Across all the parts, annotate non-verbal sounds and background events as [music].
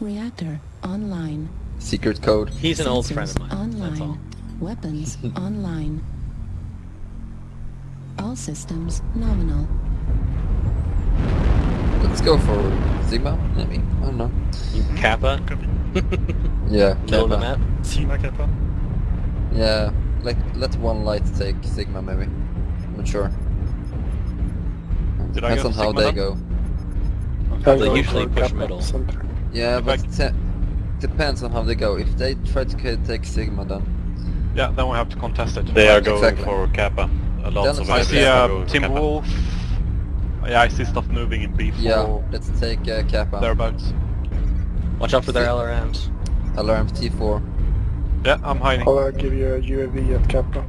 Reactor online. Secret code. He's an old friend of mine. That's all. Online. Weapons [laughs] online. All systems nominal. Let's go for Sigma, maybe. I don't know. Kappa, [laughs] Yeah, middle of the Kappa. map. Sigma Kappa. Yeah, like let one light take Sigma maybe. I'm not sure. Did Depends go on how Sigma they then? go. Okay. They usually push Kappa middle. Center. Yeah, If but I- depends on how they go. If they try to take Sigma then. Yeah, then we have to contest it. They are going Exactly. for Kappa. A lot of I see enemies uh, Tim Kappa. Wolf. Yeah, I see stuff moving in B4 Yeah, let's take uh, Kappa. thereabouts. Watch out for their LRMs. Alarm T4. Yeah, I'm hiding. I'll uh, give you a UAV at Kappa.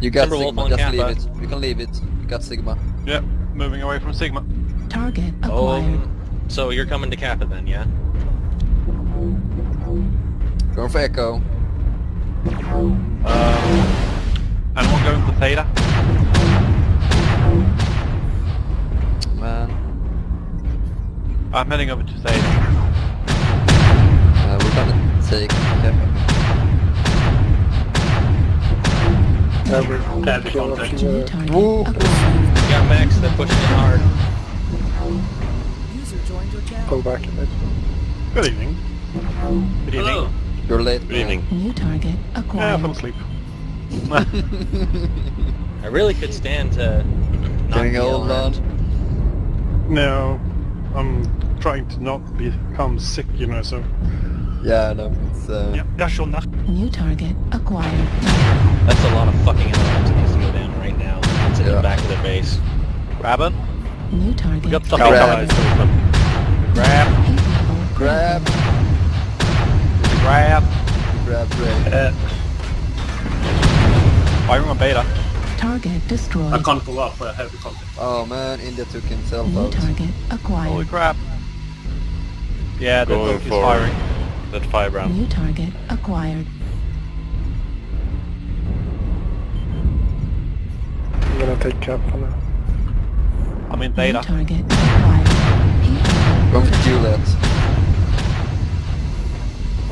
You got Timberwolf Sigma, just Kappa. leave it. You can leave it. You got Sigma. Yeah, moving away from Sigma. Target Oh, acquired. so you're coming to Kappa then, yeah? Going for Echo. Um, anyone going for Theta? Man. I'm heading over to Theta. Uh, we're gonna take Kappa. Yeah, we kill a few, New uh, target Woo. acquired. Got mechs, they're pushing in hard. pull back a bit. Good evening. Good Hello. You're late. Good evening. New target Yeah, I acquired. fell asleep. [laughs] I really could stand to not Getting be old, alarmed. No, I'm trying to not become sick, you know, so... Yeah, I know. It's, uh, Ja, ja, schon nach... New target acquired. That's a lot of fucking alarms that needs to go down right now. It's in Yeah. the back of their base. Grab it. New target We got stuff Grab. in Grab. Heat Grab. Grab. Grab uh. Ray. Firing on Beta. Target destroyed. I can't pull up, I have the contact. Oh man, India took himself New out. target acquired. Holy crap. Yeah, the Going boat is for firing. that five round. New target acquired. I'm gonna take Kappa now. I'm in New Theta. target acquired. Heat level Going for. Juliet.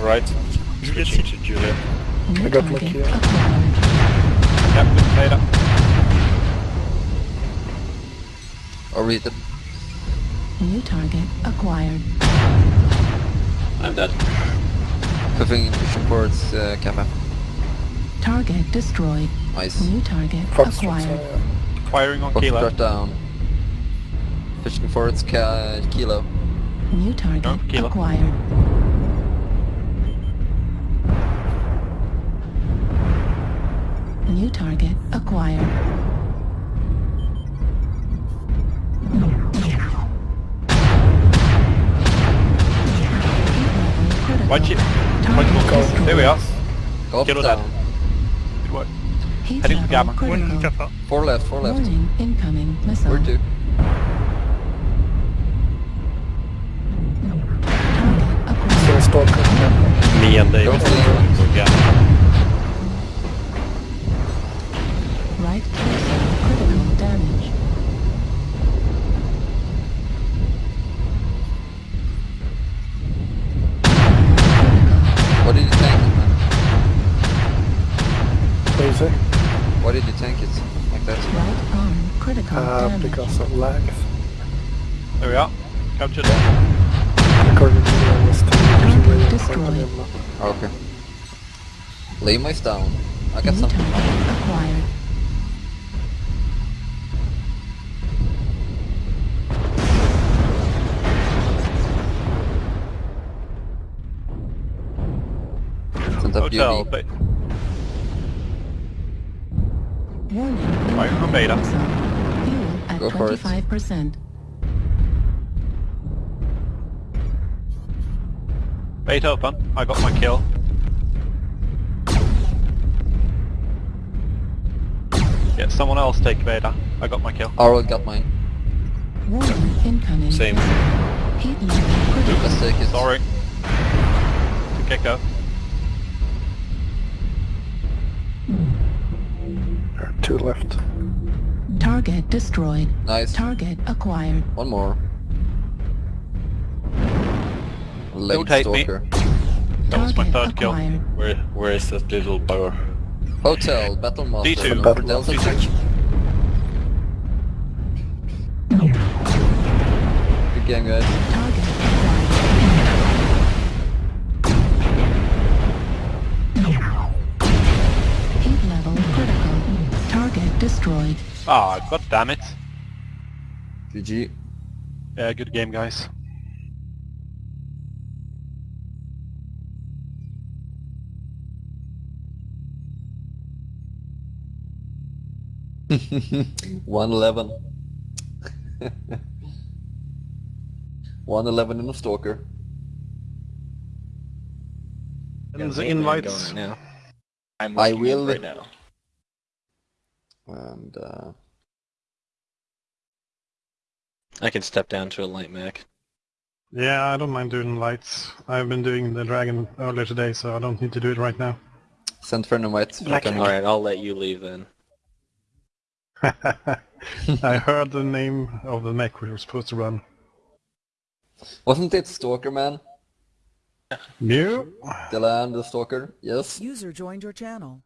Alright. Switching to Juliet. New I got my target key. acquired. Yep, in Theta. Or read it. New target acquired. I'm dead. Puffing pushing towards uh, Kappa. Target destroyed. Nice. New target Foxtrot, acquired. yeah. Firing on Kilo. Foxtrot down. Pushing forwards ca Kilo. New target No, kilo. acquired. New target acquired. Watch it. Watch it. destroyed. There we are. Golf Kilo down. dead. Good work. Heat Heading to level Gamma. One critical. Kappa. Four left, four left. Warning, incoming missile. Where to? Target acquired. Stalker Me and David Don't are leave. going for Gamma. Because of lags. There we are. Captured. According to me, I was still using radio Destroyed. point on him. Oh, okay. Lima is down. I got New some. target acquired. Hotel. UV. Ba- Warning. Firing Beta. Fuel at Go for it. 25%. Bait open. I got my kill. Yeah, someone else take Beta. I got my kill. Arrow got mine. Same. Heat level take it. Sorry. To Gecko. Two left. Target destroyed. Nice. Target acquired. One more. one-legged Rotate me. stalker. That was my Target third kill. Where where is that little bugger? Hotel, Battle Master. D2. Go for Delta D2. check. Good game, guys. Destroyed. Ah, god damn it. GG. Yeah, good game, guys. [laughs] One eleven. [laughs] One eleven in a stalker. And the invites. now. I'm I will- right now. And uh, I can step down to a light mech. Yeah, I don't mind doing lights. I've been doing the dragon earlier today, so I don't need to do it right now. send friend invite. Black Okay. Alright, I'll let you leave then. [laughs] I heard the name of the mech we were supposed to run. Wasn't it Stalker Man? Mew? Dylan the Stalker? Yes. User joined your channel.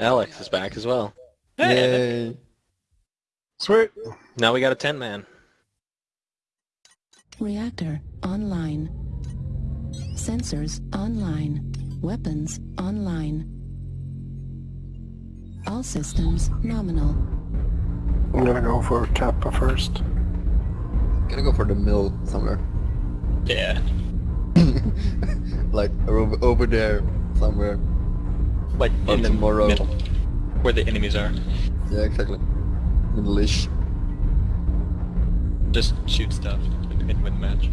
Alex is back as well. Yay. Sweet. Now we got a 10 man. Reactor online. Sensors online. Weapons online. All systems nominal. I'm gonna go for Kappa first. Gonna go for the mill somewhere. Yeah. [laughs] like over, over there somewhere. Like in the tomorrow. middle. Where the enemies are. Yeah, exactly. Middle-ish. Just shoot stuff and win the match.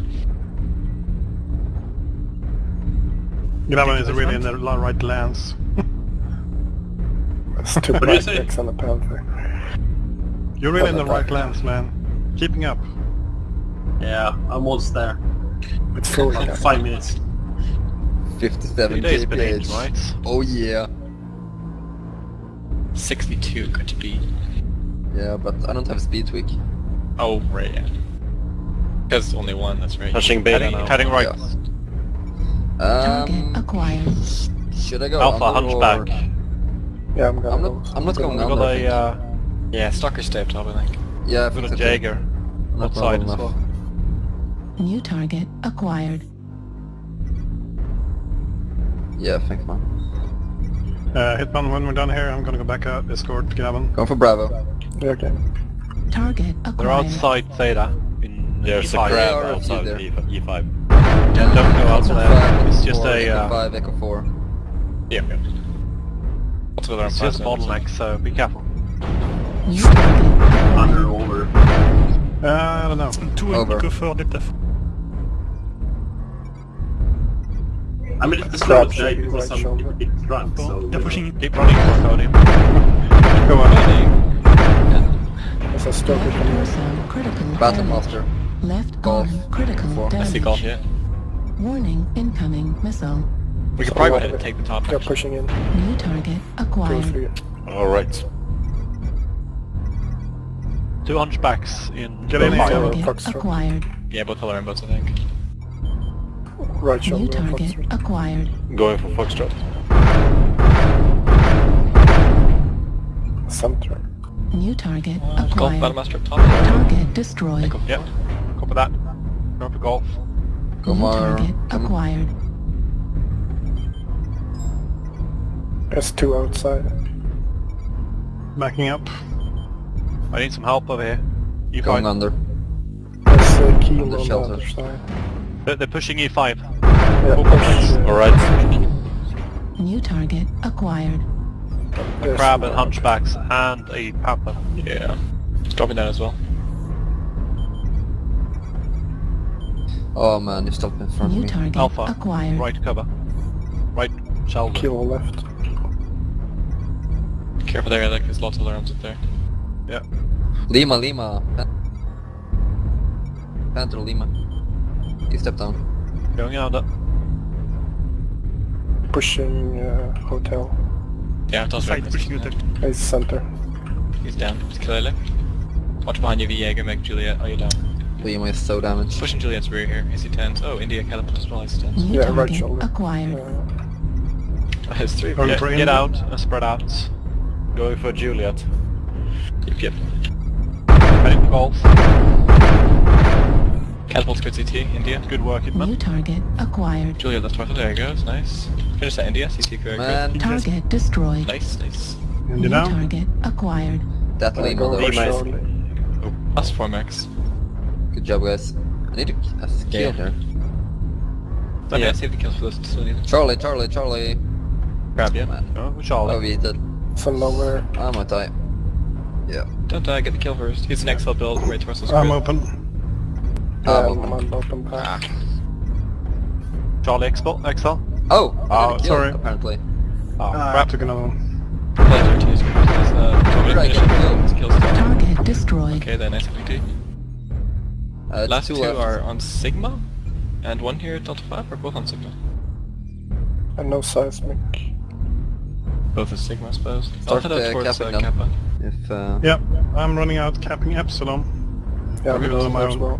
Graven is really in the right lands. There's two What do you black say? mechs and a panther. You're really in the right lands, man. Keeping up. Yeah, I'm almost there. It's full Like five minutes. 57 Two days been kph. right? Oh yeah. 62 could it be? Yeah, but I don't have speed tweak. Oh, right, yeah. Because only one, that's right. Touching beta Heading- now. heading right. Target Um, acquired. should I go Alpha under Hunchback. or- Yeah, I'm gonna I'm go. not. I'm not going We under. got I a, think. uh, Yeah, Stalker stay up top, I think. yeah, I we think got a so too. Jaeger outside as well. New target acquired. Yeah, thanks, man. Uh, Hitman, when we're done here, I'm gonna go back out, escort Gavin. Going for Bravo. Yeah, okay. Target acquired. They're outside Theta. In There's E5. a crab outside there. E5. Yeah, don't go out there. It's just a... Echo uh, 5, Echo 4. Yeah. It's, it's just bottleneck, so be careful. Under, over. Uh, I don't know. Two over. Echo 4, Delta 4. I mean, it's not okay because right I'm right drunk, so... They're pushing, they're running for him. come on, Eddie. There's a stalker coming in. Battle Master. Left golf. Critical damage. I see golf, yeah. Warning, incoming missile. We could probably go ahead and take the top. They're pushing in. New target acquired. Alright. Two hunchbacks in... Get in, acquired. Yeah, both Hilarion boats, I think. Right New target Foxtrot. acquired. Going for Foxtrot. Center. New target Golf acquired. Battlemaster up top. Target destroyed. Yep. Copy that. Go for golf. Go New more. target acquired. S2 outside. Backing up. I need some help over here. E Going E5. under. There's a key on the the shelter. other side. They're, they're pushing E E5. Yeah, push. Alright. New target acquired. A Crab and hunchbacks and a panther. Yeah. Dropping down as well. Oh man, you stopped in front of New me. target Alpha. acquired. Right cover. Right shoulder. Kilo left. Careful there, like there's lots of alarms up there. Yeah. Lima, Lima. Pan- Panther Lima. You step down. Going under pushing uh, hotel. Yeah, hotel's Side pushing hotel. Yeah. It's center. He's down, clearly. Watch behind you, Viego, make Juliet. Are you down? Liam is so damaged. Pushing Juliet's rear here, he 10s. Oh, India catapult as well, AC 10s. Yeah, right shoulder. Acquired. Uh, three. Get, get out, uh, spread out. Go for Juliet. Yep, yep. Ready for. Catapult's good CT, India. Good work, Idman. New target acquired. Julia left target, there it goes, nice. Finish that India, CT correct. Man. Target destroyed. Nice, nice. India target acquired. Death Lima though. nice. Oh, plus 4 max. Good job guys. I need to kill yeah. her. Let yeah. me save the kills for this. Charlie, Charlie, Charlie. Grab you. Man. Oh, Charlie. Oh, we did. Follower. I'm gonna die. Yeah. Don't die, get the kill first. He's an XL build, right torso. I'm open. Um, um, on bottom ah. Charlie Expo, XL. Oh, oh sorry. Apparently. Oh, uh, crap. took another one. Pleasure to use uh, Target destroyed. Okay then, SPT. Uh, Last two, two are on Sigma, and one here at Delta 5 are both on Sigma. And no seismic. Both are Sigma, I suppose. Start Delta uh, towards uh, Kappa. If, uh... Yep, I'm running out capping Epsilon. Yeah, I'm running out as well.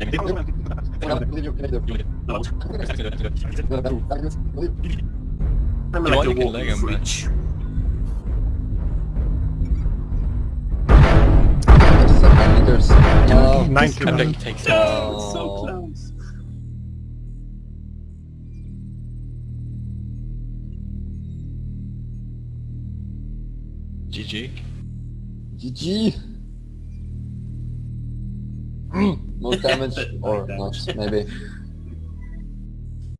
I'm like a walking Lego match. meters. Oh, Takes oh. So close. GG. GG more damage, or not, maybe.